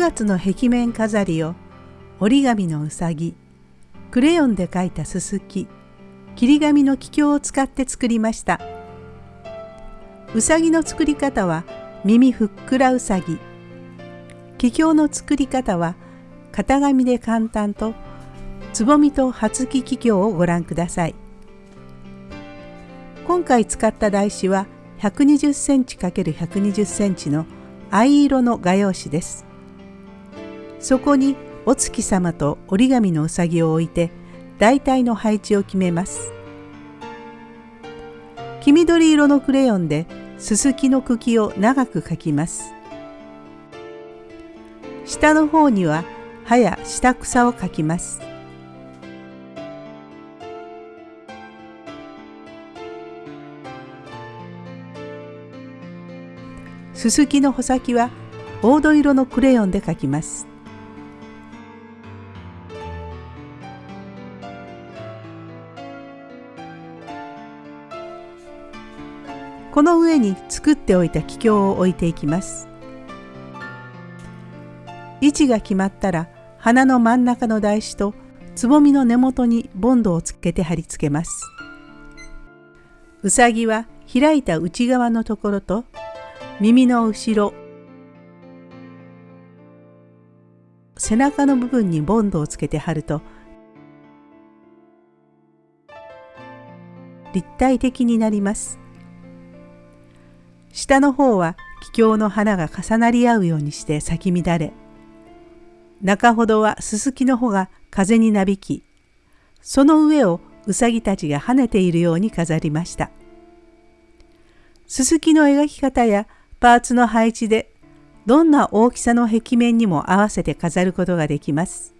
月の壁面飾りを折り紙のうさぎクレヨンで描いたすすき切り紙の気境を使って作りました。うさぎの作り方は耳ふっくらうさぎ。気境の作り方は型紙で簡単とつぼみと初木気境をご覧ください。今回使った台紙は120センチ ×120 センチの藍色の画用紙です。そこにお月様と折り紙のうさぎを置いて大体の配置を決めます。黄緑色のクレヨンでススキの茎を長く描きます。下の方には葉や下草を描きます。すすきの穂先は黄土色のクレヨンで描きます。この上に作っておいた気境を置いていきます。位置が決まったら花の真ん中の台紙とつぼみの根元にボンドをつけて貼り付けます。うさぎは開いた内側のところと耳の後ろ背中の部分にボンドをつけて貼ると立体的になります。下の方は気境の花が重なり合うようにして咲き乱れ中ほどはすすきの穂が風になびきその上をうさぎたちが跳ねているように飾りました。すすきの描き方やパーツの配置でどんな大きさの壁面にも合わせて飾ることができます。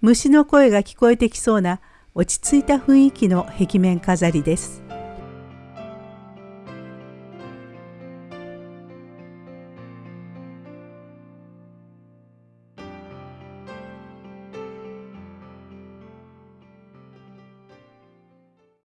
虫の声が聞こえてきそうな落ち着いた雰囲気の壁面飾りです。